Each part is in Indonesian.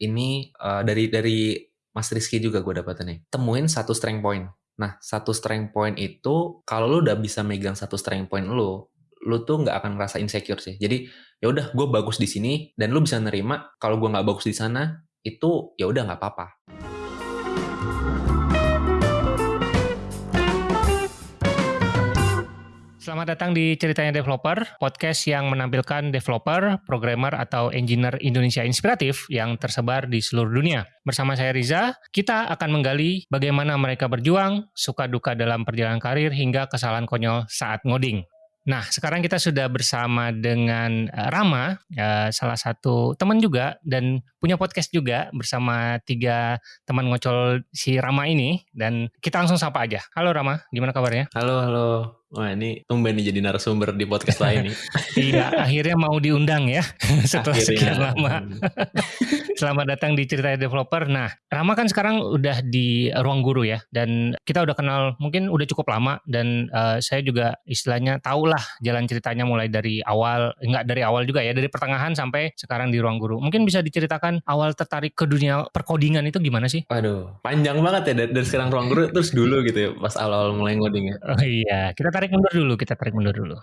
ini uh, dari dari Mas Rizky juga gue dapetin nih. Temuin satu strength point. Nah, satu strength point itu kalau lu udah bisa megang satu strength point lu, lu tuh nggak akan ngerasa insecure sih. Jadi ya udah gue bagus di sini dan lu bisa nerima kalau gue nggak bagus di sana itu ya udah nggak apa-apa. Selamat datang di Ceritanya Developer, podcast yang menampilkan developer, programmer, atau engineer Indonesia inspiratif yang tersebar di seluruh dunia. Bersama saya Riza, kita akan menggali bagaimana mereka berjuang, suka duka dalam perjalanan karir, hingga kesalahan konyol saat ngoding. Nah, sekarang kita sudah bersama dengan uh, Rama, uh, salah satu teman juga dan punya podcast juga bersama tiga teman ngocol si Rama ini dan kita langsung sapa aja. Halo Rama, gimana kabarnya? Halo, halo. Wah ini tumben nih jadi narasumber di podcast lain nih. iya, akhirnya mau diundang ya setelah akhirnya. sekian lama. Selamat datang di Cerita Developer. Nah, Rama kan sekarang udah di ruang guru ya, dan kita udah kenal mungkin udah cukup lama, dan uh, saya juga istilahnya tahulah jalan ceritanya mulai dari awal, enggak dari awal juga ya, dari pertengahan sampai sekarang di ruang guru. Mungkin bisa diceritakan awal tertarik ke dunia perkodingan itu gimana sih? Waduh, panjang banget ya dari, dari sekarang ruang guru terus dulu gitu ya, pas awal-awal mulai ngoding ya. Oh iya, kita tarik tarik mundur dulu, kita tarik mundur dulu.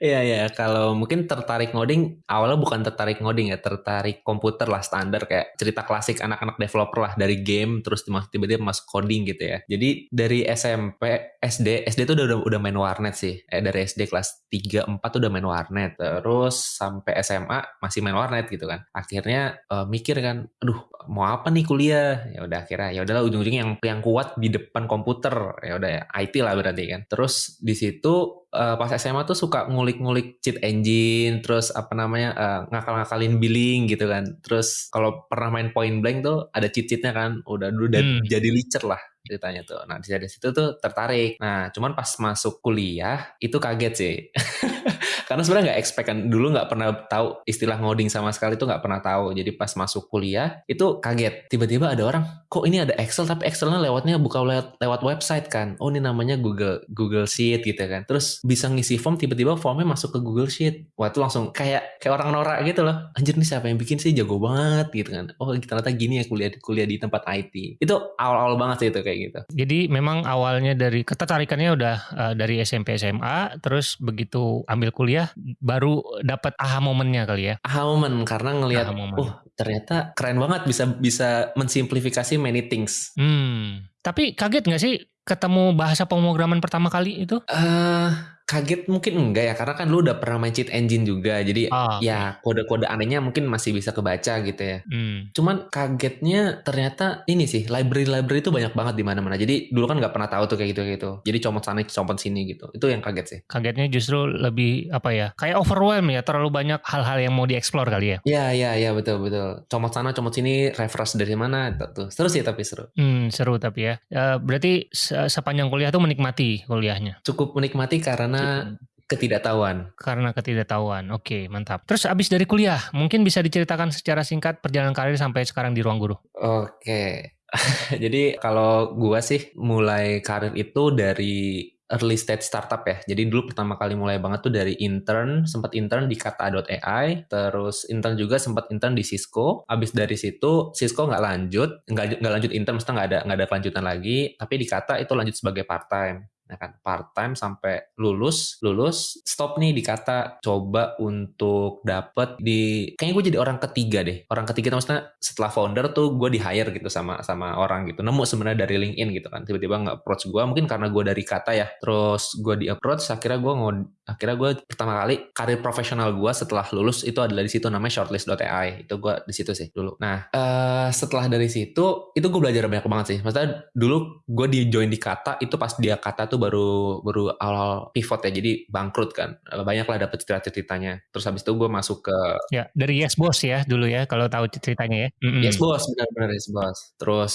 Iya iya, kalau mungkin tertarik ngoding awalnya bukan tertarik ngoding ya, tertarik komputer lah standar kayak cerita klasik anak-anak developer lah dari game terus tiba-tiba masuk coding gitu ya. Jadi dari SMP, SD, SD tuh udah udah main warnet sih. Eh dari SD kelas 3 4 tuh udah main warnet. Terus sampai SMA masih main warnet gitu kan. Akhirnya uh, mikir kan, aduh mau apa nih kuliah ya udah akhirnya ya udahlah ujung-ujungnya yang yang kuat di depan komputer ya udah ya IT lah berarti kan terus di situ uh, pas SMA tuh suka ngulik-ngulik cheat engine terus apa namanya uh, ngakal-ngakalin billing gitu kan terus kalau pernah main point blank tuh ada cheat-cheatnya kan udah dulu hmm. jadi leacher lah ceritanya tuh. Nah dari situ tuh tertarik. Nah cuman pas masuk kuliah itu kaget sih. Karena sebenarnya nggak expect kan dulu nggak pernah tahu istilah ngoding sama sekali itu nggak pernah tahu. Jadi pas masuk kuliah itu kaget. Tiba-tiba ada orang kok ini ada Excel tapi Excelnya lewatnya buka lewat lewat website kan. Oh ini namanya Google Google Sheet gitu kan. Terus bisa ngisi form tiba-tiba formnya masuk ke Google Sheet. Wah itu langsung kayak kayak orang norak gitu loh. Anjir nih siapa yang bikin sih jago banget gitu kan. Oh ternyata gini ya kuliah kuliah di tempat IT. Itu awal-awal banget sih itu kayak gitu. Jadi memang awalnya dari ketertarikannya udah uh, dari SMP SMA, terus begitu ambil kuliah baru dapat aha momennya kali ya. Aha momen karena ngelihat, oh ternyata keren banget bisa bisa mensimplifikasi many things. Hmm. Tapi kaget nggak sih ketemu bahasa pemrograman pertama kali itu? uh, kaget mungkin enggak ya karena kan lu udah pernah main cheat engine juga jadi oh, ya kode-kode anehnya mungkin masih bisa kebaca gitu ya. Hmm. cuman kagetnya ternyata ini sih library-library itu banyak banget di mana-mana. Jadi dulu kan nggak pernah tahu tuh kayak gitu gitu. Jadi comot sana comot sini gitu. Itu yang kaget sih. Kagetnya justru lebih apa ya kayak overwhelm ya terlalu banyak hal-hal yang mau dieksplor kali ya. Iya iya iya betul betul. Comot sana comot sini refresh dari mana tuh. Seru sih tapi seru. Hmm, seru tapi ya. Uh, berarti sepanjang kuliah tuh menikmati kuliahnya? Cukup menikmati karena karena ketidaktahuan. Karena ketidaktahuan. Oke, mantap. Terus abis dari kuliah, mungkin bisa diceritakan secara singkat perjalanan karir sampai sekarang di ruang guru. Oke. Jadi kalau gua sih mulai karir itu dari early stage startup ya. Jadi dulu pertama kali mulai banget tuh dari intern, sempat intern di kata.ai, terus intern juga sempat intern di Cisco. Abis dari situ Cisco nggak lanjut, nggak nggak lanjut intern, mesti nggak ada nggak ada kelanjutan lagi. Tapi di kata itu lanjut sebagai part time ya kan part time sampai lulus lulus stop nih dikata coba untuk dapet di kayaknya gue jadi orang ketiga deh. Orang ketiga maksudnya setelah founder tuh gue di hire gitu sama sama orang gitu. Nemu sebenarnya dari LinkedIn gitu kan. Tiba-tiba nggak approach gue mungkin karena gue dari kata ya. Terus gue di approach akhirnya gue akhirnya gue pertama kali karir profesional gue setelah lulus itu adalah di situ namanya shortlist.ai itu gue di situ sih dulu. Nah uh, setelah dari situ itu gue belajar banyak banget sih. Maksudnya dulu gue di join di kata itu pas dia kata tuh baru baru awal pivot ya jadi bangkrut kan. Banyak lah dapet cerita-ceritanya terus habis itu gue masuk ke ya dari Yes Boss ya dulu ya kalau tahu ceritanya ya. Mm-hmm. Yes Boss benar-benar Yes Boss. Terus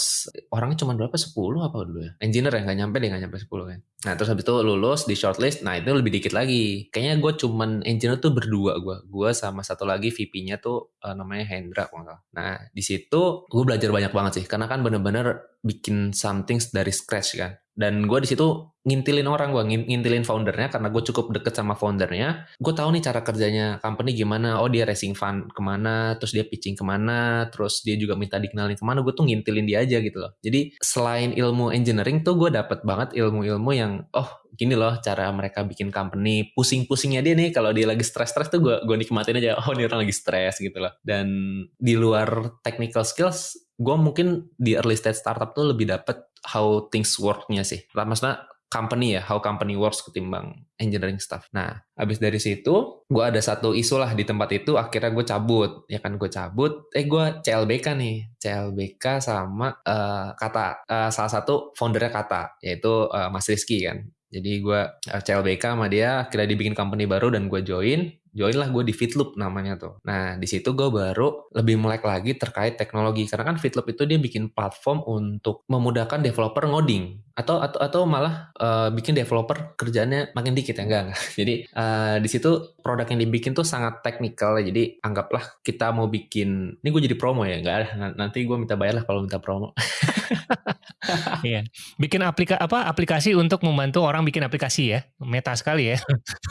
orangnya cuma berapa? 10 apa dulu ya? Engineer ya nggak nyampe deh nggak nyampe 10 kan. Nah terus habis itu lulus di shortlist. Nah itu lebih dikit lagi Kayaknya gue cuman engineer tuh berdua gue. Gue sama satu lagi VP-nya tuh uh, namanya Hendra. Nah di situ gue belajar banyak banget sih. Karena kan bener-bener bikin something dari scratch kan. Dan gue di situ ngintilin orang gue ngintilin foundernya karena gue cukup deket sama foundernya. Gue tahu nih cara kerjanya company gimana oh dia racing fund ke mana terus dia pitching ke mana terus dia juga minta dikenalin ke mana gue tuh ngintilin dia aja gitu loh. Jadi selain ilmu engineering tuh gue dapet banget ilmu-ilmu yang oh gini loh cara mereka bikin company pusing-pusingnya dia nih. Kalau dia lagi stres-stres tuh gue gue nikmatin aja oh ini orang lagi stres gitu loh. Dan di luar technical skills gue mungkin di early stage startup tuh lebih dapet how things work-nya sih. Maksudnya company ya, how company works ketimbang engineering stuff. Nah, habis dari situ, gue ada satu isu lah di tempat itu, akhirnya gue cabut. Ya kan, gue cabut, eh gue CLBK nih. CLBK sama uh, Kata, uh, salah satu foundernya Kata, yaitu uh, Mas Rizky kan. Jadi gue CLBK sama dia, akhirnya dibikin company baru dan gue join join lah gue di Fitloop namanya tuh. Nah di situ gue baru lebih melek lagi terkait teknologi karena kan Fitloop itu dia bikin platform untuk memudahkan developer ngoding atau atau atau malah uh, bikin developer kerjanya makin dikit ya enggak enggak. Jadi uh, di situ produk yang dibikin tuh sangat teknikal ya. Jadi anggaplah kita mau bikin ini gue jadi promo ya enggak nanti gue minta bayar lah kalau minta promo. iya. Bikin aplikasi apa aplikasi untuk membantu orang bikin aplikasi ya. Meta sekali ya.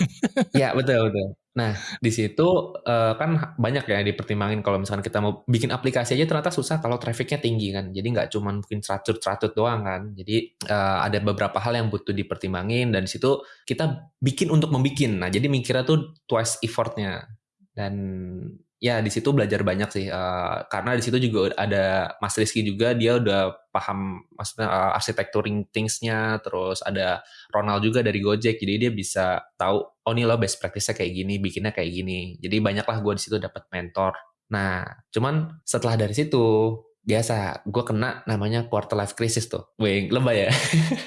ya betul betul. Nah, di situ uh, kan banyak ya dipertimbangin kalau misalkan kita mau bikin aplikasi aja ternyata susah kalau trafficnya tinggi kan. Jadi nggak cuma mungkin ceratut-ceratut doang kan. Jadi uh, ada beberapa hal yang butuh dipertimbangin dan di situ kita bikin untuk membikin. Nah, jadi mikirnya tuh twice effortnya. Dan ya di situ belajar banyak sih uh, karena di situ juga ada Mas Rizky juga dia udah paham maksudnya uh, architecturing thingsnya terus ada Ronald juga dari Gojek jadi dia bisa tahu oh ini lo best practice-nya kayak gini bikinnya kayak gini jadi banyaklah gue di situ dapat mentor nah cuman setelah dari situ biasa gue kena namanya quarter life crisis tuh wing lebay ya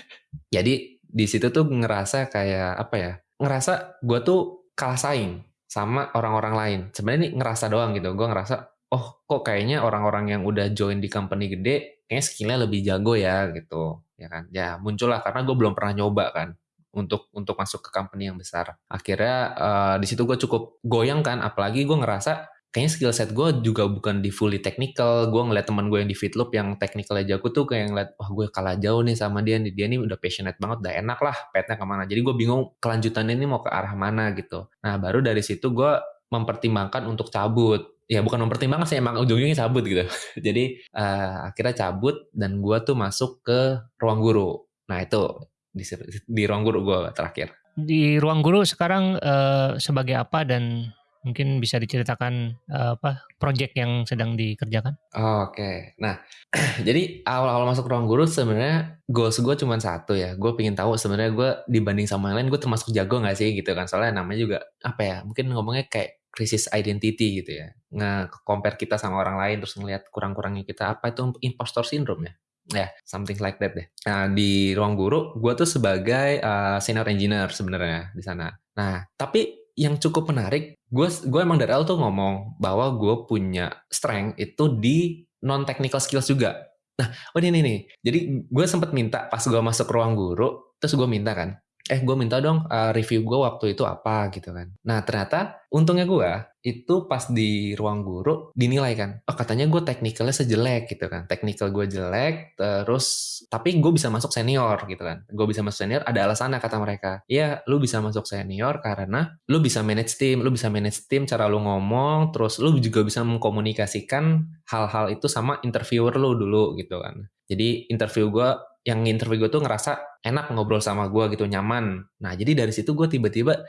jadi di situ tuh ngerasa kayak apa ya ngerasa gue tuh kalah saing sama orang-orang lain. Sebenarnya ini ngerasa doang gitu. Gue ngerasa, oh kok kayaknya orang-orang yang udah join di company gede, kayaknya skillnya lebih jago ya gitu. Ya kan? Ya muncullah karena gue belum pernah nyoba kan untuk untuk masuk ke company yang besar. Akhirnya uh, di situ gue cukup goyang kan, apalagi gue ngerasa kayaknya skill set gue juga bukan di fully technical. Gue ngeliat teman gue yang di Fitloop yang technicalnya jago tuh kayak ngeliat, wah gue kalah jauh nih sama dia nih. Dia nih udah passionate banget, udah enak lah petnya ke mana. Jadi gue bingung kelanjutannya ini mau ke arah mana gitu. Nah baru dari situ gue mempertimbangkan untuk cabut. Ya bukan mempertimbangkan sih, emang ujung-ujungnya cabut gitu. Jadi uh, akhirnya cabut dan gue tuh masuk ke ruang guru. Nah itu di, di ruang guru gue terakhir. Di ruang guru sekarang uh, sebagai apa dan Mungkin bisa diceritakan uh, apa project yang sedang dikerjakan? Oke, okay. nah jadi awal-awal masuk ruang guru sebenarnya goals gue cuma satu ya. Gue pengen tahu sebenarnya gue dibanding sama yang lain gue termasuk jago nggak sih gitu kan? Soalnya namanya juga apa ya? Mungkin ngomongnya kayak krisis identity gitu ya. Nge-compare kita sama orang lain terus ngelihat kurang-kurangnya kita apa itu impostor syndrome ya ya yeah, something like that deh. Nah di ruang guru, gue tuh sebagai uh, senior engineer sebenarnya di sana. Nah tapi yang cukup menarik, gue gue emang dari awal tuh ngomong bahwa gue punya strength itu di non technical skills juga. Nah, oh ini nih, jadi gue sempat minta pas gue masuk ruang guru, terus gue minta kan, eh gue minta dong uh, review gue waktu itu apa gitu kan. Nah ternyata untungnya gue itu pas di ruang guru dinilai kan, oh katanya gue teknikalnya sejelek gitu kan, teknikal gue jelek, terus tapi gue bisa masuk senior gitu kan, gue bisa masuk senior ada alasannya kata mereka, iya lu bisa masuk senior karena lu bisa manage tim, lu bisa manage tim cara lu ngomong, terus lu juga bisa mengkomunikasikan hal-hal itu sama interviewer lu dulu gitu kan. Jadi interview gue yang interview gue tuh ngerasa enak ngobrol sama gue gitu nyaman. Nah jadi dari situ gue tiba-tiba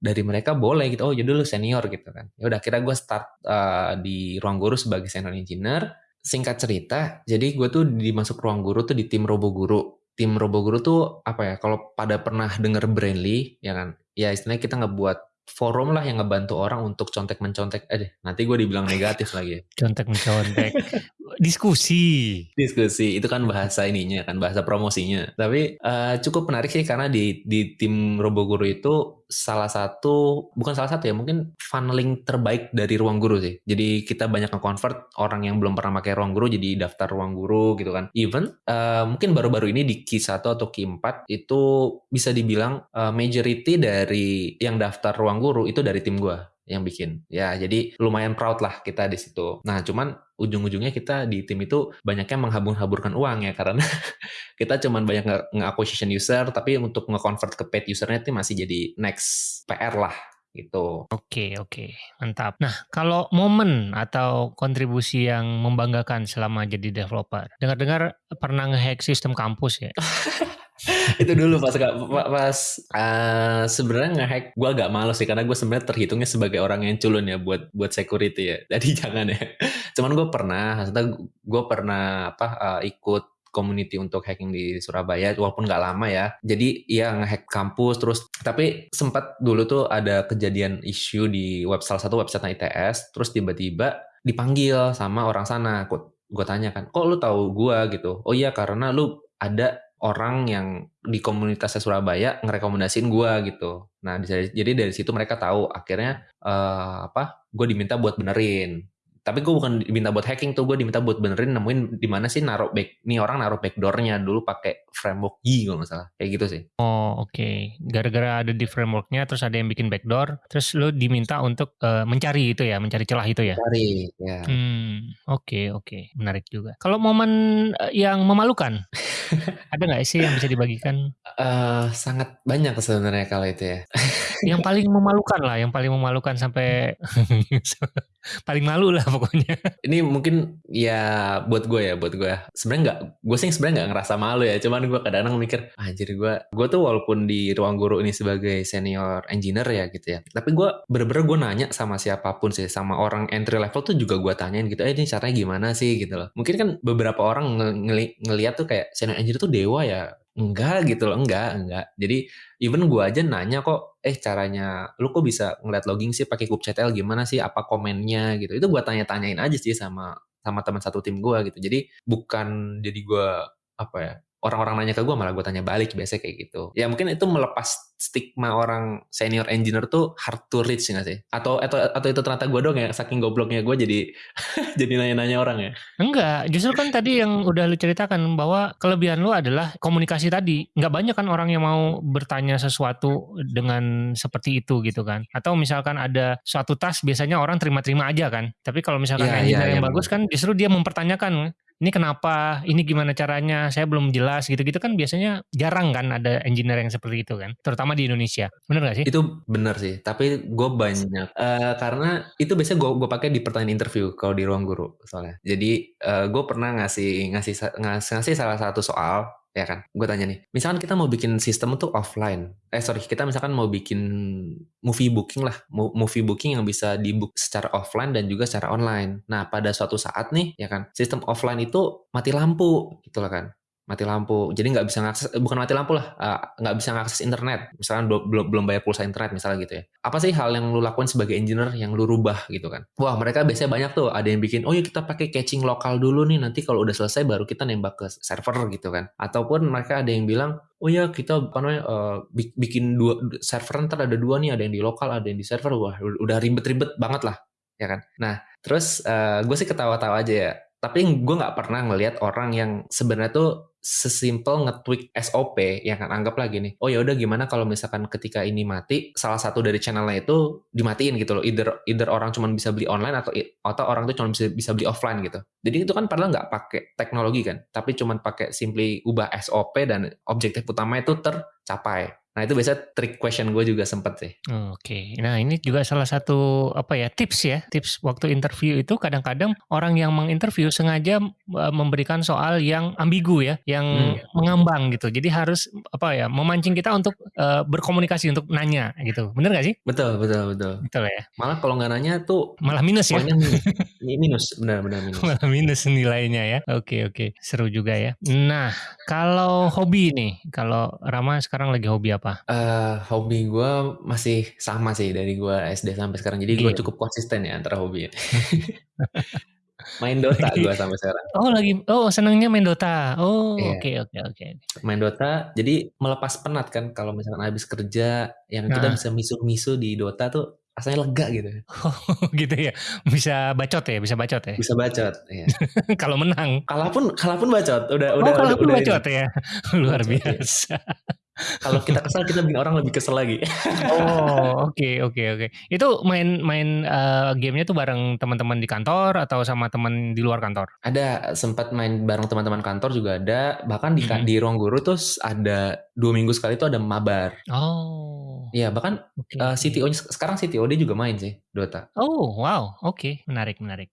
dari mereka boleh gitu oh jadi lu senior gitu kan. Ya udah kira gue start uh, di ruang guru sebagai senior engineer. Singkat cerita jadi gue tuh dimasuk ruang guru tuh di tim robo guru. Tim robo guru tuh apa ya kalau pada pernah denger Brainly ya kan? Ya istilahnya kita ngebuat forum lah yang ngebantu orang untuk contek mencontek eh nanti gue dibilang negatif lagi ya. contek mencontek diskusi. Diskusi itu kan bahasa ininya kan bahasa promosinya. Tapi uh, cukup menarik sih karena di di tim Roboguru itu salah satu bukan salah satu ya mungkin funneling terbaik dari ruang guru sih. Jadi kita banyak nge-convert orang yang belum pernah pakai ruang guru jadi daftar ruang guru gitu kan. Even uh, mungkin baru-baru ini di Q1 atau Q4 itu bisa dibilang uh, majority dari yang daftar ruang guru itu dari tim gue yang bikin. Ya, jadi lumayan proud lah kita di situ. Nah, cuman ujung-ujungnya kita di tim itu banyaknya menghabur-haburkan uang ya karena kita cuman banyak nge-acquisition user tapi untuk nge-convert ke paid usernya itu masih jadi next PR lah gitu. Oke, oke. Mantap. Nah, kalau momen atau kontribusi yang membanggakan selama jadi developer. Dengar-dengar pernah ngehack sistem kampus ya? itu dulu pas pas uh, sebenarnya ngehack gue agak malu sih karena gue sebenarnya terhitungnya sebagai orang yang culun ya buat buat security ya. Jadi jangan ya. Cuman gue pernah gue pernah apa uh, ikut community untuk hacking di Surabaya walaupun nggak lama ya. Jadi ya ngehack kampus terus tapi sempat dulu tuh ada kejadian isu di web salah satu website ITS terus tiba-tiba dipanggil sama orang sana. Gue tanya kan kok lu tahu gue gitu. Oh iya karena lu ada orang yang di komunitasnya Surabaya ngerekomendasiin gue gitu. Nah, jadi dari situ mereka tahu akhirnya uh, apa? Gue diminta buat benerin tapi gue bukan diminta buat hacking tuh gue diminta buat benerin nemuin di mana sih naruh back nih orang naruh backdoornya. Dulu pakai framework Y kalau nggak salah. Kayak gitu sih. Oh oke. Okay. gara-gara ada di frameworknya terus ada yang bikin backdoor terus lo diminta untuk uh, mencari itu ya mencari celah itu ya? Cari ya. Hmm oke okay, oke. Okay. menarik juga. Kalau momen eh, yang memalukan ada nggak sih yang bisa dibagikan? Uh, sangat banyak sebenarnya kalau itu ya. Yang paling memalukan lah yang paling memalukan sampai paling malu lah pokoknya. Ini mungkin ya buat gue ya, buat gue. Sebenarnya nggak, gue sih sebenarnya nggak ngerasa malu ya. Cuman gue kadang-kadang mikir, jadi gue, gue tuh walaupun di ruang guru ini sebagai senior engineer ya gitu ya. Tapi gue bener-bener gue nanya sama siapa pun sih, sama orang entry level tuh juga gue tanyain gitu, eh ini caranya gimana sih gitu loh. Mungkin kan beberapa orang ng ngeliat tuh kayak senior engineer tuh dewa ya. Enggak gitu loh, enggak, enggak. Jadi even gue aja nanya kok, eh caranya lu kok bisa ngeliat logging sih pakai kubectl gimana sih, apa komennya gitu. Itu gue tanya-tanyain aja sih sama sama teman satu tim gue gitu. Jadi bukan jadi gue apa ya orang-orang nanya ke gue malah gue tanya balik biasanya kayak gitu. Ya mungkin itu melepas stigma orang senior engineer tuh hard to reach nggak sih? Atau atau atau itu ternyata gue dong ya saking gobloknya gue jadi jadi nanya-nanya orang ya? Enggak justru kan tadi yang udah lu ceritakan bahwa kelebihan lu adalah komunikasi tadi. Nggak banyak kan orang yang mau bertanya sesuatu dengan seperti itu gitu kan. Atau misalkan ada suatu tas biasanya orang terima-terima aja kan. Tapi kalau misalkan ya, engineer ya, yang ya, bagus kan justru dia mempertanyakan ini kenapa, ini gimana caranya, saya belum jelas gitu-gitu kan biasanya jarang kan ada engineer yang seperti itu kan, terutama di Indonesia. Bener gak sih? Itu bener sih, tapi gue banyak uh, karena itu biasanya gue gue pakai di pertanyaan interview kalau di ruang guru soalnya. Jadi uh, gue pernah ngasih ngasih ngasih, ngasih salah satu soal ya kan? Gue tanya nih, misalkan kita mau bikin sistem itu offline, eh sorry, kita misalkan mau bikin movie booking lah, movie booking yang bisa dibook secara offline dan juga secara online. Nah, pada suatu saat nih, ya kan, sistem offline itu mati lampu, gitu lah kan mati lampu. Jadi nggak bisa ngakses eh, bukan mati lampu lah uh, nggak bisa ngakses internet. Misalnya belum belum bayar pulsa internet misalnya gitu ya. Apa sih hal yang lu lakukan sebagai engineer yang lu rubah gitu kan? Wah mereka biasanya banyak tuh. Ada yang bikin oh ya kita pakai caching lokal dulu nih. Nanti kalau udah selesai baru kita nembak ke server gitu kan. Ataupun mereka ada yang bilang oh ya kita apa namanya uh, bikin dua server ntar ada dua nih. Ada yang di lokal ada yang di server. Wah udah ribet-ribet banget lah ya kan? Nah terus uh, gue sih ketawa-tawa aja ya. Tapi gue nggak pernah ngelihat orang yang sebenarnya tuh sesimpel nge-tweak SOP yang kan? Anggap lagi nih oh ya udah gimana kalau misalkan ketika ini mati salah satu dari channelnya itu dimatiin gitu loh. Either either orang cuma bisa beli online atau atau orang tuh cuma bisa bisa beli offline gitu. Jadi itu kan padahal nggak pakai teknologi kan tapi cuma pakai simply ubah SOP dan objektif utama itu tercapai Nah itu biasa trick question gue juga sempet sih. Oke, okay. nah ini juga salah satu apa ya tips ya tips waktu interview itu kadang-kadang orang yang menginterview sengaja uh, memberikan soal yang ambigu ya, yang hmm. mengambang gitu. Jadi harus apa ya memancing kita untuk uh, berkomunikasi untuk nanya gitu. Bener gak sih? Betul betul betul. Betul ya. Malah kalau nggak nanya tuh malah minus ya. Minus, minus benar benar minus. malah minus nilainya ya. Oke okay, oke okay. seru juga ya. Nah kalau hobi nih, kalau Rama sekarang lagi hobi apa? Apa? Uh, hobi gue masih sama sih dari gue SD sampai sekarang. Jadi gue cukup konsisten ya antara hobi. main Dota gue sampai sekarang. Oh lagi, oh senangnya main Dota. Oh iya. oke oke oke. Main Dota, jadi melepas penat kan kalau misalkan habis kerja, yang nah. kita bisa misu-misu di Dota tuh rasanya lega gitu. Oh, gitu ya. Bisa bacot ya, bisa bacot ya. Bisa bacot, ya. kalau menang. Kalaupun kalaupun bacot, udah oh, udah kalaupun udah, bacot ya. Luar bacot, biasa. Ya. Kalau kita kesal kita bikin orang lebih kesel lagi. oh, oke okay, oke okay, oke. Okay. Itu main main uh, gamenya tuh bareng teman-teman di kantor atau sama teman di luar kantor? Ada sempat main bareng teman-teman kantor juga ada. Bahkan di hmm. di ruang guru tuh ada dua minggu sekali tuh ada mabar. Oh. Iya bahkan okay. uh, CTO sekarang CTO dia juga main sih Dota. Oh wow, oke okay. menarik menarik.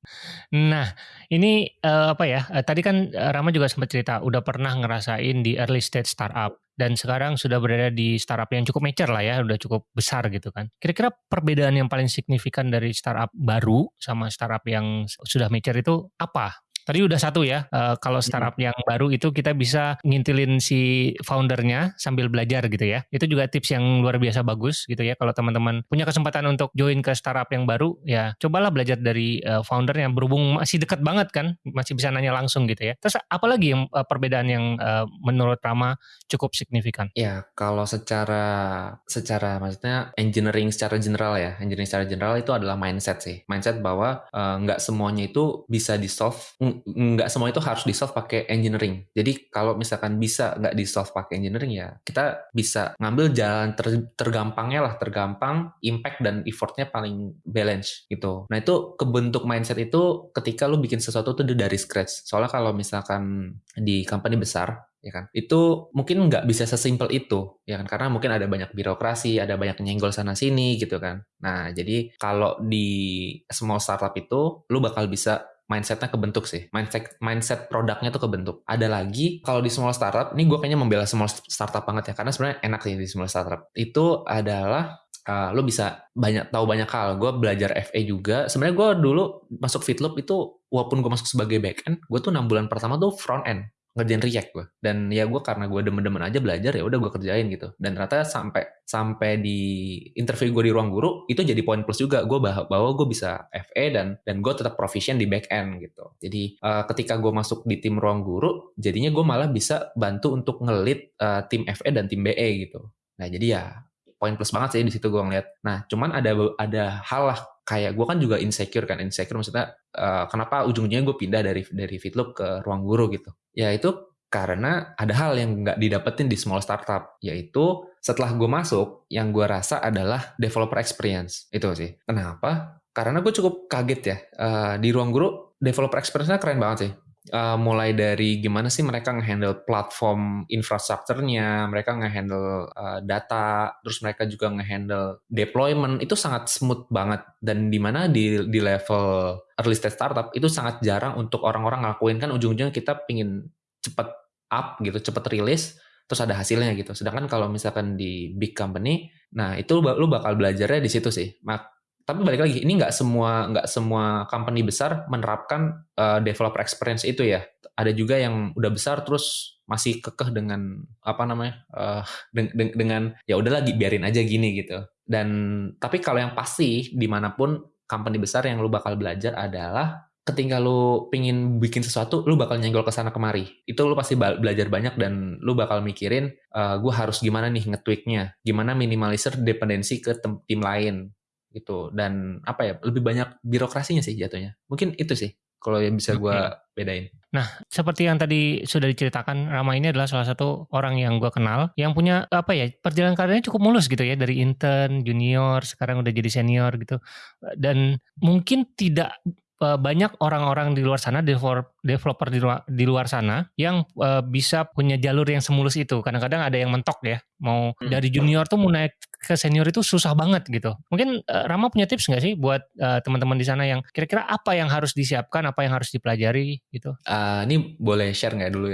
Nah ini uh, apa ya? Uh, tadi kan Rama juga sempat cerita udah pernah ngerasain di early stage startup dan sekarang sudah berada di startup yang cukup mature lah ya, udah cukup besar gitu kan. Kira-kira perbedaan yang paling signifikan dari startup baru sama startup yang sudah mature itu apa? Tadi udah satu ya, uh, kalau startup yang baru itu kita bisa ngintilin si foundernya sambil belajar gitu ya. Itu juga tips yang luar biasa bagus gitu ya. Kalau teman-teman punya kesempatan untuk join ke startup yang baru, ya cobalah belajar dari uh, foundernya. Berhubung masih dekat banget kan, masih bisa nanya langsung gitu ya. Terus apalagi yang uh, perbedaan yang uh, menurut Rama cukup signifikan? Ya, kalau secara secara maksudnya engineering secara general ya, engineering secara general itu adalah mindset sih. Mindset bahwa nggak uh, semuanya itu bisa di solve nggak semua itu harus di solve pakai engineering. Jadi kalau misalkan bisa nggak di solve pakai engineering ya kita bisa ngambil jalan ter, tergampangnya lah, tergampang, impact dan effortnya paling balance gitu. Nah itu kebentuk mindset itu ketika lu bikin sesuatu tuh dari scratch. Soalnya kalau misalkan di company besar ya kan itu mungkin nggak bisa sesimpel itu ya kan karena mungkin ada banyak birokrasi ada banyak nyenggol sana sini gitu kan nah jadi kalau di small startup itu lu bakal bisa mindsetnya kebentuk sih. Mindset mindset produknya tuh kebentuk. Ada lagi kalau di small startup, ini gue kayaknya membela small startup banget ya karena sebenarnya enak sih di small startup. Itu adalah uh, lo bisa banyak tahu banyak hal. Gue belajar FA juga. Sebenarnya gue dulu masuk Fitloop itu walaupun gue masuk sebagai back end, gue tuh enam bulan pertama tuh front end ngerjain React gue dan ya gue karena gue demen-demen aja belajar ya udah gue kerjain gitu. Dan ternyata sampai sampai di interview gue di ruang guru itu jadi poin plus juga. Gue bahwa, gue bisa FE dan dan gue tetap proficient di back end gitu. Jadi uh, ketika gue masuk di tim ruang guru jadinya gue malah bisa bantu untuk ngelit uh, tim FE dan tim BE gitu. Nah jadi ya poin plus banget sih di situ gue ngeliat. Nah cuman ada ada hal lah kayak gue kan juga insecure kan insecure maksudnya uh, kenapa ujungnya gue pindah dari dari Fitloop ke ruang guru gitu. Ya itu karena ada hal yang nggak didapetin di small startup yaitu setelah gue masuk yang gue rasa adalah developer experience. Itu sih. Kenapa? Karena gue cukup kaget ya uh, di ruang guru developer experience-nya keren banget sih uh, mulai dari gimana sih mereka ngehandle platform infrastrukturnya, mereka ngehandle uh, data, terus mereka juga ngehandle deployment itu sangat smooth banget dan di mana di di level early stage startup itu sangat jarang untuk orang-orang ngelakuin kan ujung-ujungnya kita pingin cepet up gitu, cepet rilis terus ada hasilnya gitu. Sedangkan kalau misalkan di big company, nah itu lu bakal belajarnya di situ sih. Tapi balik lagi ini nggak semua nggak semua company besar menerapkan uh, developer experience itu ya. Ada juga yang udah besar terus masih kekeh dengan apa namanya uh, de de dengan ya udah lagi biarin aja gini gitu. Dan tapi kalau yang pasti di mana pun company besar yang lu bakal belajar adalah ketika lu pingin bikin sesuatu, lu bakal nyenggol ke sana kemari. Itu lu pasti belajar banyak dan lu bakal mikirin, uh, gue harus gimana nih nge-tweaknya, gimana minimalisir dependensi ke tim lain gitu dan apa ya lebih banyak birokrasinya sih jatuhnya mungkin itu sih kalau yang bisa gue okay. bedain. Nah, seperti yang tadi sudah diceritakan, Rama ini adalah salah satu orang yang gue kenal yang punya apa ya perjalanan karirnya cukup mulus gitu ya dari intern, junior, sekarang udah jadi senior gitu. Dan mungkin tidak banyak orang-orang di luar sana developer di luar, di luar sana yang uh, bisa punya jalur yang semulus itu. Kadang-kadang ada yang mentok ya, mau hmm. dari junior tuh mau naik ke senior itu susah banget gitu. Mungkin uh, Rama punya tips nggak sih buat uh, teman-teman di sana yang kira-kira apa yang harus disiapkan, apa yang harus dipelajari gitu? Uh, ini boleh share nggak dulu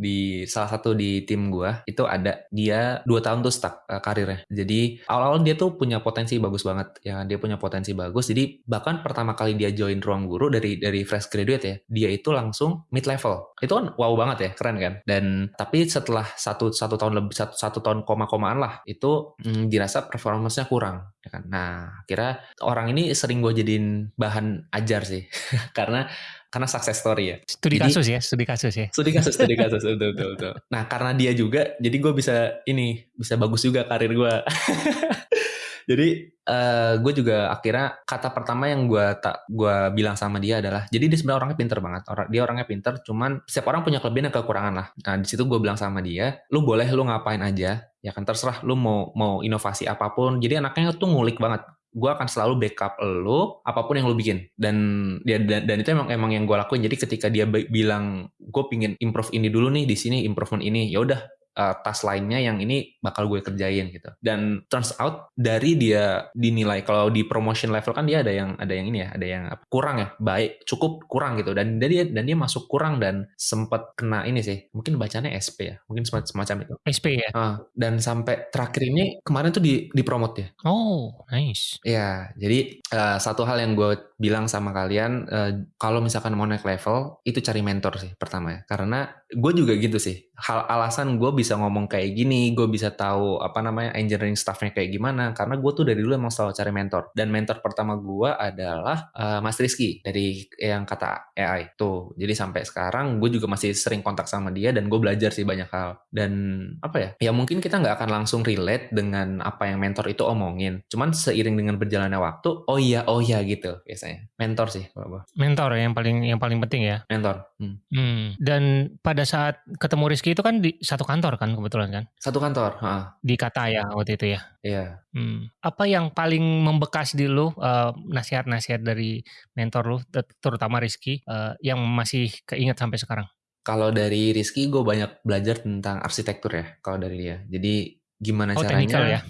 di salah satu di tim gue itu ada dia dua tahun tuh stuck uh, karirnya. Jadi awal-awal dia tuh punya potensi bagus banget ya dia punya potensi bagus. Jadi bahkan pertama kali dia join ruang guru dari dari fresh graduate ya dia itu langsung mid level itu kan wow banget ya keren kan? Dan tapi setelah satu satu tahun lebih satu satu tahun koma-komaan lah itu hmm, dirasa performanya kurang ya kan? Nah kira orang ini sering gue jadiin bahan ajar sih karena karena success story ya. Studi jadi, kasus ya, studi kasus ya. Studi kasus, studi kasus, betul, betul, betul. Nah karena dia juga, jadi gue bisa ini, bisa bagus juga karir gue. jadi uh, eh, gue juga akhirnya kata pertama yang gue tak gue bilang sama dia adalah jadi dia sebenarnya orangnya pinter banget orang dia orangnya pinter cuman setiap orang punya kelebihan dan kekurangan lah nah di situ gue bilang sama dia lu boleh lu ngapain aja ya kan terserah lu mau mau inovasi apa pun jadi anaknya tuh ngulik banget gue akan selalu backup lo apa pun yang lo bikin. Dan dia dan, dan itu emang emang yang gue lakuin. Jadi ketika dia bilang gue pingin improve ini dulu nih di sini improvement ini ya udah uh, task lainnya yang ini bakal gue kerjain gitu. Dan turns out dari dia dinilai kalau di promotion level kan dia ada yang ada yang ini ya, ada yang kurang ya, baik cukup kurang gitu. Dan dia dan dia masuk kurang dan sempat kena ini sih. Mungkin bacanya SP ya, mungkin semacam itu. SP ya. Uh, dan sampai terakhir ini kemarin tuh di di promote ya. Oh, nice. Ya, jadi uh, satu hal yang gue bilang sama kalian uh, kalau misalkan mau naik level itu cari mentor sih pertama ya. Karena gue juga gitu sih. Hal alasan gue bisa ngomong kayak gini, gue bisa tahu apa namanya engineering staffnya kayak gimana. Karena gue tuh dari dulu emang selalu cari mentor. Dan mentor pertama gue adalah uh, Mas Rizky dari yang kata AI tuh. Jadi sampai sekarang gue juga masih sering kontak sama dia dan gue belajar sih banyak hal. Dan apa ya? Ya mungkin kita nggak akan langsung relate dengan apa yang mentor itu omongin. Cuman seiring dengan berjalannya waktu, oh iya oh iya gitu biasanya. Mentor sih kalau Mentor yang paling yang paling penting ya. Mentor. Hmm. Hmm. Dan pada saat ketemu Rizky itu kan di satu kantor kan kebetulan kan? Satu kantor. Ha. Di kata ya waktu itu ya. Iya. Hmm. Apa yang paling membekas di lu uh, nasihat-nasihat dari mentor lu, terutama Rizky, uh, yang masih keinget sampai sekarang? Kalau dari Rizky, gue banyak belajar tentang arsitektur ya. Kalau dari dia. Jadi gimana oh, caranya? Technical ya.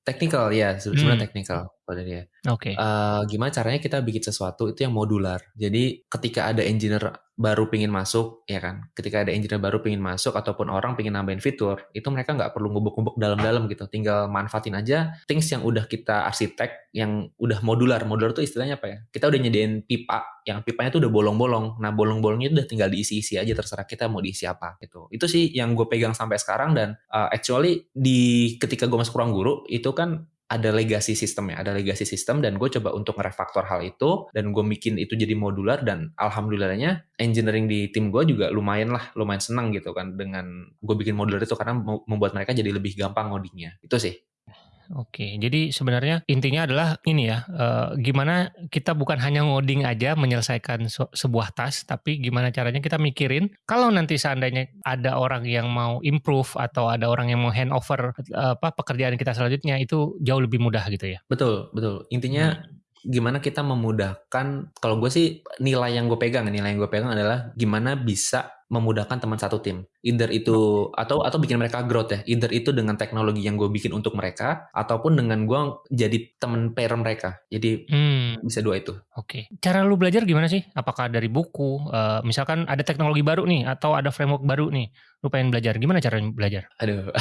Technical ya, sebenarnya hmm. technical pada dia. Oke. Okay. Uh, gimana caranya kita bikin sesuatu itu yang modular. Jadi ketika ada engineer baru pingin masuk, ya kan? Ketika ada engineer baru pingin masuk ataupun orang pingin nambahin fitur, itu mereka nggak perlu ngubuk-ngubuk dalam-dalam gitu. Tinggal manfaatin aja things yang udah kita arsitek, yang udah modular. Modular itu istilahnya apa ya? Kita udah nyediain pipa, yang pipanya tuh udah bolong-bolong. Nah bolong-bolongnya udah tinggal diisi-isi aja terserah kita mau diisi apa gitu. Itu sih yang gue pegang sampai sekarang dan uh, actually di ketika gue masuk ruang guru itu kan ada legacy system ya, ada legacy system dan gue coba untuk ngerefaktor hal itu dan gue bikin itu jadi modular dan alhamdulillahnya engineering di tim gue juga lumayan lah, lumayan senang gitu kan dengan gue bikin modular itu karena membuat mereka jadi lebih gampang ngodingnya. Itu sih. Oke, jadi sebenarnya intinya adalah ini ya, uh, gimana kita bukan hanya ngoding aja menyelesaikan sebuah task, tapi gimana caranya kita mikirin kalau nanti seandainya ada orang yang mau improve atau ada orang yang mau handover uh, apa pekerjaan kita selanjutnya itu jauh lebih mudah gitu ya. Betul, betul. Intinya hmm gimana kita memudahkan kalau gue sih nilai yang gue pegang nilai yang gue pegang adalah gimana bisa memudahkan teman satu tim. Either itu atau atau bikin mereka growth ya. Either itu dengan teknologi yang gue bikin untuk mereka ataupun dengan gue jadi teman pair mereka. Jadi hmm. bisa dua itu. Oke. Okay. Cara lu belajar gimana sih? Apakah dari buku? Uh, misalkan ada teknologi baru nih atau ada framework baru nih. Lu pengen belajar? Gimana cara belajar? Aduh.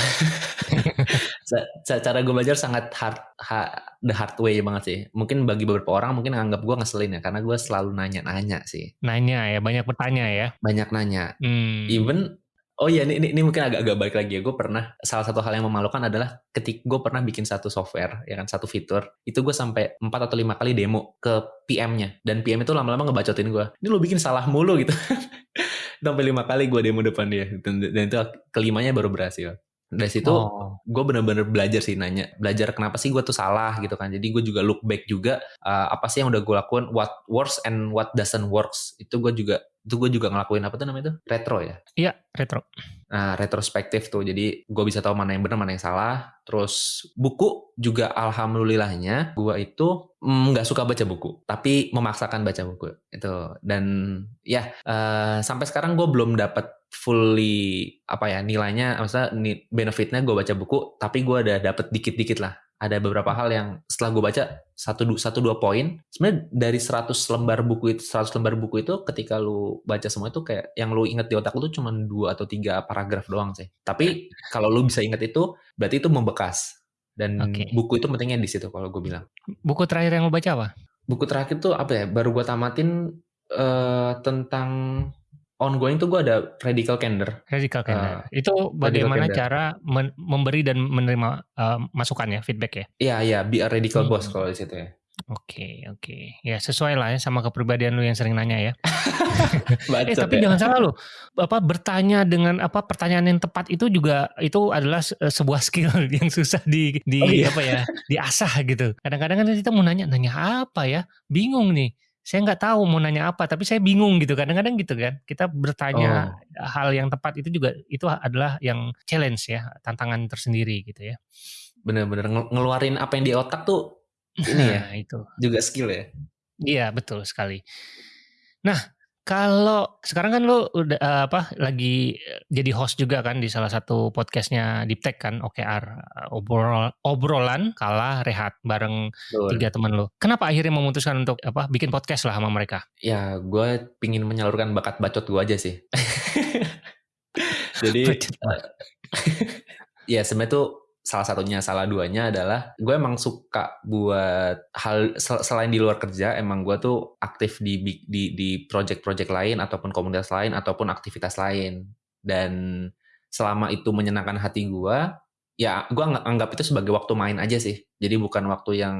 cara gue belajar sangat hard, hard the hard way banget sih. Mungkin bagi beberapa orang mungkin anggap gue ngeselin ya karena gue selalu nanya-nanya sih. Nanya ya, banyak bertanya ya. Banyak nanya. Hmm. Even Oh iya, ini, ini, ini mungkin agak-agak balik lagi ya. Gue pernah, salah satu hal yang memalukan adalah ketika gue pernah bikin satu software, ya kan, satu fitur, itu gue sampai 4 atau lima kali demo ke PM-nya. Dan PM itu lama-lama ngebacotin gue, ini lo bikin salah mulu gitu. sampai lima kali gue demo depan dia. Dan, dan itu kelimanya baru berhasil dari situ oh. gue bener-bener belajar sih nanya belajar kenapa sih gue tuh salah gitu kan. Jadi gue juga look back juga uh, apa sih yang udah gue lakuin what works and what doesn't works. Itu gue juga itu gue juga ngelakuin apa tuh namanya itu retro ya? Iya retro nah retrospektif tuh. Jadi gue bisa tahu mana yang benar mana yang salah. Terus buku juga alhamdulillahnya gue itu mm, nggak mm, suka baca buku. Tapi memaksakan baca buku itu dan ya uh, sampai sekarang gue belum dapat fully apa ya nilainya maksudnya benefitnya gue baca buku. Tapi gue ada dapat dikit-dikit lah ada beberapa hal yang setelah gue baca satu satu dua poin. Sebenarnya dari 100 lembar buku itu 100 lembar buku itu ketika lu baca semua itu kayak yang lu inget di otak lu tuh cuma dua atau tiga paragraf doang sih. Tapi kalau lu bisa inget itu berarti itu membekas. Dan okay. buku itu pentingnya di situ kalau gue bilang. Buku terakhir yang lu baca apa? Buku terakhir tuh apa ya? Baru gue tamatin uh, tentang ongoing tuh gue ada radical candor. Radical candor. Uh, itu bagaimana cara men memberi dan menerima uh, masukan ya, feedback ya? Iya, iya, be a radical hmm. boss kalau di situ ya. Oke, okay, oke. Okay. Ya sesuai lah ya sama kepribadian lu yang sering nanya ya. eh tapi ya. jangan salah lu. Apa bertanya dengan apa pertanyaan yang tepat itu juga itu adalah sebuah skill yang susah di di oh, iya. apa ya, diasah gitu. Kadang-kadang kan kita mau nanya nanya apa ya? Bingung nih saya nggak tahu mau nanya apa, tapi saya bingung gitu kadang-kadang gitu kan. Kita bertanya oh. hal yang tepat itu juga itu adalah yang challenge ya, tantangan tersendiri gitu ya. Bener-bener ngeluarin apa yang di otak tuh ini ya, nah, itu juga skill ya. Iya betul sekali. Nah kalau sekarang kan lu udah uh, apa lagi jadi host juga kan di salah satu podcastnya Deep Tech kan OKR obrol obrolan kalah rehat bareng Betul. tiga teman lu. Kenapa akhirnya memutuskan untuk apa bikin podcast lah sama mereka? Ya gue pingin menyalurkan bakat bacot gue aja sih. jadi ya sebenarnya tuh salah satunya salah duanya adalah gue emang suka buat hal selain di luar kerja emang gue tuh aktif di di di project-project lain ataupun komunitas lain ataupun aktivitas lain. Dan selama itu menyenangkan hati gue ya gue anggap itu sebagai waktu main aja sih. Jadi bukan waktu yang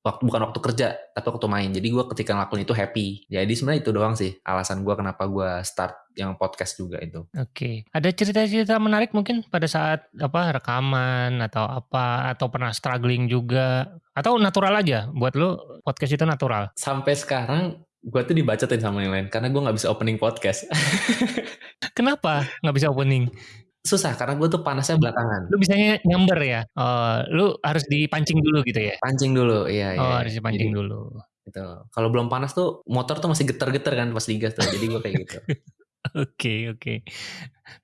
waktu bukan waktu kerja tapi waktu main. Jadi gue ketika ngelakuin itu happy. Jadi sebenarnya itu doang sih alasan gue kenapa gue start yang podcast juga itu. Oke. Okay. ada cerita-cerita menarik mungkin pada saat apa rekaman atau apa atau pernah struggling juga? Atau natural aja? Buat lo podcast itu natural? Sampai sekarang gue tuh dibacotin sama yang lain. Karena gue nggak bisa opening podcast. Kenapa nggak bisa opening susah karena gue tuh panasnya belakangan. Lu bisanya nyamber ya? Oh, lu harus dipancing dulu gitu ya? Pancing dulu, iya. iya. Oh, harus dipancing Jadi, dulu. Gitu. Kalau belum panas tuh motor tuh masih getar-getar kan pas digas tuh. Jadi gue kayak gitu. Oke, oke. Okay, okay.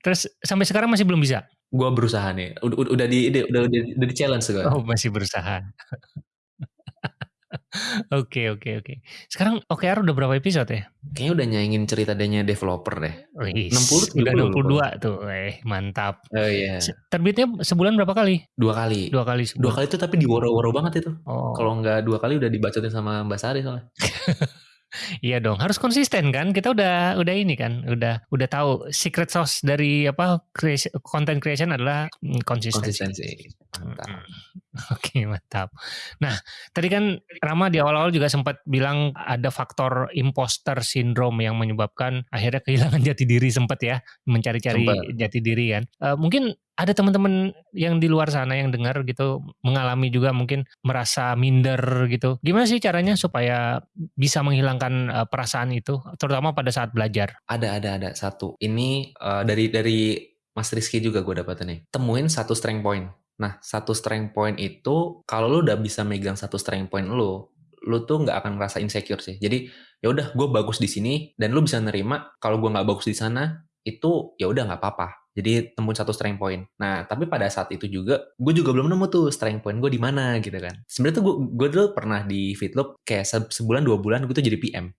Terus sampai sekarang masih belum bisa? Gue berusaha nih. Udah, udah di udah, udah, udah di challenge gue. Oh, masih berusaha. Oke oke oke. Sekarang OKR udah berapa episode ya? Kayaknya udah nyaingin cerita adanya developer deh. Wih, 60 udah 62 tuh. Eh, mantap. Oh iya. Terbitnya sebulan berapa kali? Dua kali. Dua kali sebulan. Dua kali itu tapi di woro-woro banget itu. Oh. Kalau nggak dua kali udah dibacotin sama Mbak Sari soalnya. Iya dong, harus konsisten kan. Kita udah udah ini kan, udah udah tahu secret sauce dari apa creation, content creation adalah mm, konsistensi. Konsistensi. Mantap. Oke, mantap. Nah, tadi kan Rama di awal-awal juga sempat bilang ada faktor imposter syndrome yang menyebabkan akhirnya kehilangan jati diri sempat ya, mencari-cari jati diri kan. Uh, mungkin ada teman-teman yang di luar sana yang dengar gitu mengalami juga mungkin merasa minder gitu. Gimana sih caranya supaya bisa menghilangkan uh, perasaan itu terutama pada saat belajar? Ada ada ada satu. Ini uh, dari dari Mas Rizky juga gue dapat nih. Temuin satu strength point. Nah, satu strength point itu kalau lu udah bisa megang satu strength point lu, lu tuh nggak akan ngerasa insecure sih. Jadi ya udah gue bagus di sini dan lu bisa nerima kalau gue nggak bagus di sana itu ya udah nggak apa-apa jadi temuin satu strength point. Nah, tapi pada saat itu juga, gue juga belum nemu tuh strength point gue di mana gitu kan. Sebenarnya tuh gue, gue dulu pernah di Fitloop kayak se sebulan dua bulan gue tuh jadi PM.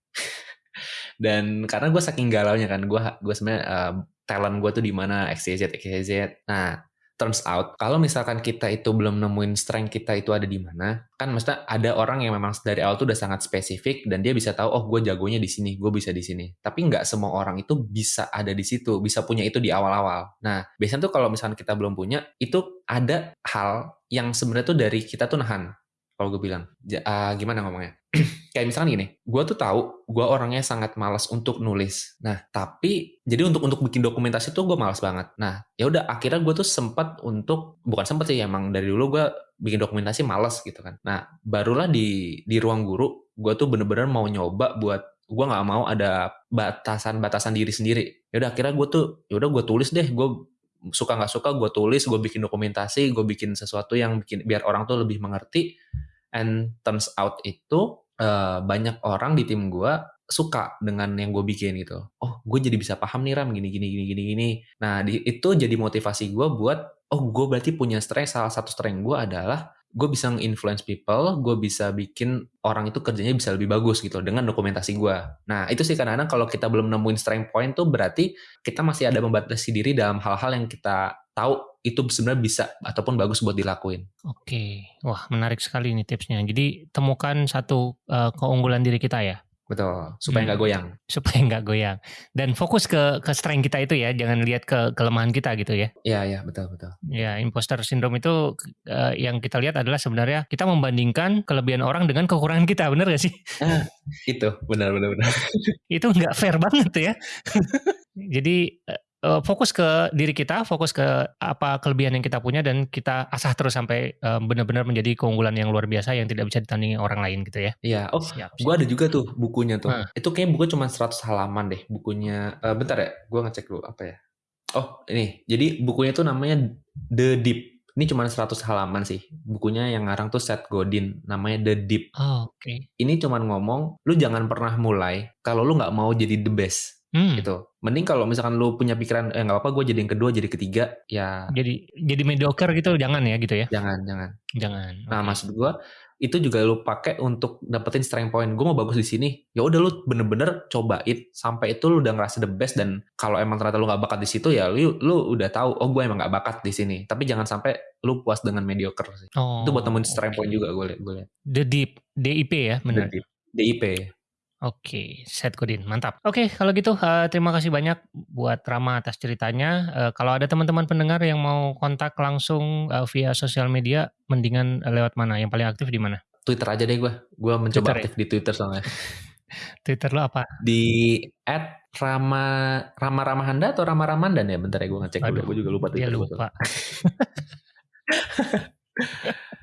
Dan karena gue saking galau nya kan, gue gue sebenarnya uh, talent gue tuh di mana XYZ XYZ. Nah, turns out kalau misalkan kita itu belum nemuin strength kita itu ada di mana kan maksudnya ada orang yang memang dari awal tuh udah sangat spesifik dan dia bisa tahu oh gue jagonya di sini gue bisa di sini. Tapi nggak semua orang itu bisa ada di situ bisa punya itu di awal-awal. Nah biasanya tuh kalau misalkan kita belum punya itu ada hal yang sebenarnya tuh dari kita tuh nahan kalau gue bilang uh, gimana ngomongnya? Kayak misalnya gini gue tuh tahu gue orangnya sangat malas untuk nulis. Nah tapi jadi untuk untuk bikin dokumentasi tuh gue malas banget. Nah ya udah akhirnya gue tuh sempat untuk bukan sempat sih emang dari dulu gue bikin dokumentasi malas gitu kan. Nah barulah di di ruang guru gue tuh bener-bener mau nyoba buat gue nggak mau ada batasan-batasan diri sendiri. Ya udah akhirnya gue tuh ya udah gue tulis deh. Gue suka nggak suka gue tulis gue bikin dokumentasi gue bikin sesuatu yang bikin biar orang tuh lebih mengerti and turns out itu uh, banyak orang di tim gue suka dengan yang gue bikin gitu. Oh, gue jadi bisa paham nih Ram gini gini gini gini gini. Nah, di, itu jadi motivasi gue buat oh gue berarti punya strength salah satu strength gue adalah gue bisa nge-influence people, gue bisa bikin orang itu kerjanya bisa lebih bagus gitu dengan dokumentasi gue. Nah itu sih kadang-kadang kalau kita belum nemuin strength point tuh berarti kita masih ada membatasi diri dalam hal-hal yang kita tahu itu sebenarnya bisa ataupun bagus buat dilakuin. Oke, wah menarik sekali ini tipsnya. Jadi temukan satu uh, keunggulan diri kita ya. Betul, supaya nggak hmm. goyang. Supaya nggak goyang. Dan fokus ke ke strength kita itu ya, jangan lihat ke kelemahan kita gitu ya. Iya, iya, betul, betul. Ya, imposter syndrome itu uh, yang kita lihat adalah sebenarnya kita membandingkan kelebihan orang dengan kekurangan kita, benar gak sih? Ah, itu, benar, benar, benar. itu nggak fair banget ya. Jadi uh, fokus ke diri kita, fokus ke apa kelebihan yang kita punya dan kita asah terus sampai uh, benar-benar menjadi keunggulan yang luar biasa yang tidak bisa ditandingi orang lain gitu ya. Iya. Oh, gue ada juga tuh bukunya tuh. Hmm. Itu kayaknya buku cuma 100 halaman deh. Bukunya uh, bentar ya, gue ngecek dulu apa ya. Oh, ini. Jadi bukunya tuh namanya The Deep. Ini cuma 100 halaman sih. Bukunya yang ngarang tuh Seth Godin, namanya The Deep. Oh, oke. Okay. Ini cuma ngomong, lu jangan pernah mulai kalau lu nggak mau jadi the best Hmm. gitu. Mending kalau misalkan lu punya pikiran eh nggak apa-apa gue jadi yang kedua jadi ketiga ya. Jadi jadi mediocre gitu jangan ya gitu ya. Jangan jangan. Jangan. Nah okay. maksud gue itu juga lu pakai untuk dapetin strength point. Gue mau bagus di sini. Ya udah lu bener-bener cobain sampai itu lu udah ngerasa the best dan kalau emang ternyata lu nggak bakat di situ ya lu lu udah tahu oh gue emang nggak bakat di sini. Tapi jangan sampai lu puas dengan mediocre sih. Oh, itu buat temen strength okay. point juga gue liat. Gue liat. The deep DIP ya benar. The deep. DIP. Oke, set Godin, mantap. Oke, kalau gitu uh, terima kasih banyak buat Rama atas ceritanya. Uh, kalau ada teman-teman pendengar yang mau kontak langsung uh, via sosial media, mendingan lewat mana? Yang paling aktif di mana? Twitter aja deh gue. Gue mencoba Twitter, ya? aktif ya? di Twitter soalnya. Twitter lo apa? Di at Rama Rama Ramahanda atau Rama Ramandan ya? Bentar ya gue ngecek dulu. Gue juga lupa Twitter. Dia lupa.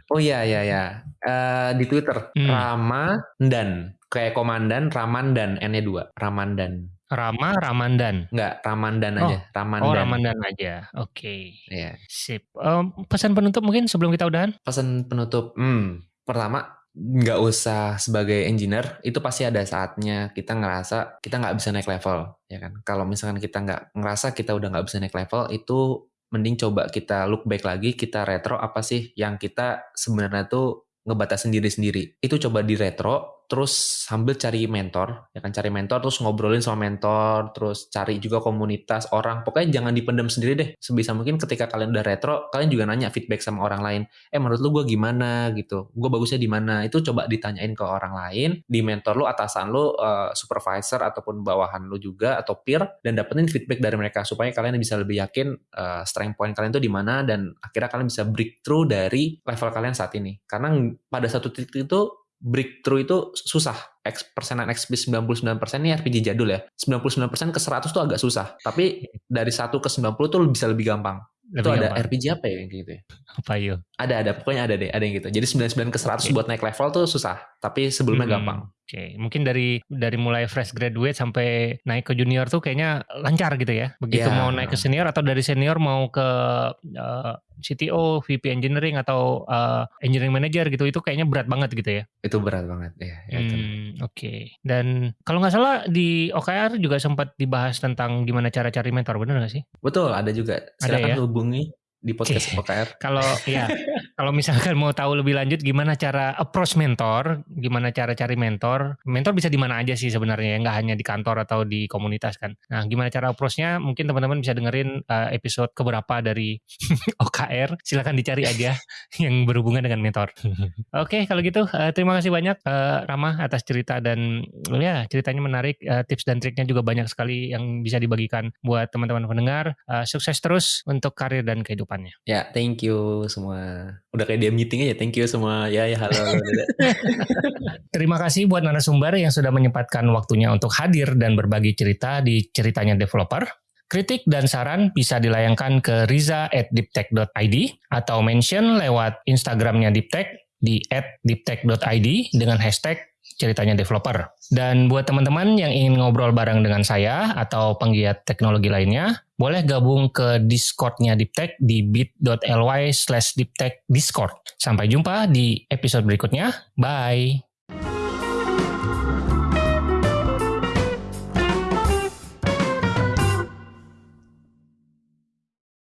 oh iya iya iya. Uh, di Twitter hmm. Rama dan kayak komandan Ramandan N-nya dua. Ramandan. Rama Ramandan. Enggak Ramandan oh. aja Ramandan. Oh Ramandan aja. Oke. Okay. Iya. Sip. Um, pesan penutup mungkin sebelum kita udahan? Pesan penutup hmm pertama nggak usah sebagai engineer itu pasti ada saatnya kita ngerasa kita nggak bisa naik level ya kan? Kalau misalkan kita nggak ngerasa kita udah nggak bisa naik level itu mending coba kita look back lagi kita retro apa sih yang kita sebenarnya tuh ngebatasin diri sendiri. Itu coba di retro terus sambil cari mentor, ya kan cari mentor terus ngobrolin sama mentor, terus cari juga komunitas orang. Pokoknya jangan dipendam sendiri deh. Sebisa mungkin ketika kalian udah retro, kalian juga nanya feedback sama orang lain. Eh menurut lu gue gimana gitu? Gue bagusnya di mana? Itu coba ditanyain ke orang lain, di mentor lu, atasan lu, uh, supervisor ataupun bawahan lu juga atau peer dan dapetin feedback dari mereka supaya kalian bisa lebih yakin uh, strength point kalian itu di mana dan akhirnya kalian bisa breakthrough dari level kalian saat ini. Karena pada satu titik itu breakthrough itu susah. X persenan XP 99% ini RPG jadul ya. 99% ke 100 tuh agak susah. Tapi dari 1 ke 90 tuh bisa lebih gampang. Lebih itu gampang. ada RPG apa ya yang gitu ya? Apa yuk? Ada, ada. Pokoknya ada deh. Ada yang gitu. Jadi 99 ke 100 okay. buat naik level tuh susah. Tapi sebelumnya hmm. gampang. Oke, okay. mungkin dari dari mulai fresh graduate sampai naik ke junior tuh kayaknya lancar gitu ya. Begitu yeah. mau naik ke senior atau dari senior mau ke uh, CTO, VP engineering atau uh, engineering manager gitu itu kayaknya berat banget gitu ya. Itu berat banget ya. ya hmm, Oke. Okay. Dan kalau nggak salah di OKR juga sempat dibahas tentang gimana cara cari mentor, benar nggak sih? Betul, ada juga. Silakan ada ya? hubungi di podcast OKR. Kalau ya, kalau misalkan mau tahu lebih lanjut gimana cara approach mentor, gimana cara cari mentor, mentor bisa di mana aja sih sebenarnya, nggak hanya di kantor atau di komunitas kan. Nah, gimana cara approachnya? Mungkin teman-teman bisa dengerin uh, episode keberapa dari OKR. Silakan dicari aja yang berhubungan dengan mentor. Oke, okay, kalau gitu uh, terima kasih banyak uh, Rama atas cerita dan ya ceritanya menarik, uh, tips dan triknya juga banyak sekali yang bisa dibagikan buat teman-teman pendengar. Uh, sukses terus untuk karir dan kehidupan depannya. Ya, thank you semua. Udah kayak dia meeting aja, thank you semua. Ya, ya halo. Terima kasih buat narasumber yang sudah menyempatkan waktunya untuk hadir dan berbagi cerita di ceritanya developer. Kritik dan saran bisa dilayangkan ke riza at deeptech.id atau mention lewat Instagramnya Deeptech di at deeptech.id dengan hashtag ceritanya developer. Dan buat teman-teman yang ingin ngobrol bareng dengan saya atau penggiat teknologi lainnya, boleh gabung ke Discord-nya Deeptech di bit.ly slash Discord. Sampai jumpa di episode berikutnya. Bye!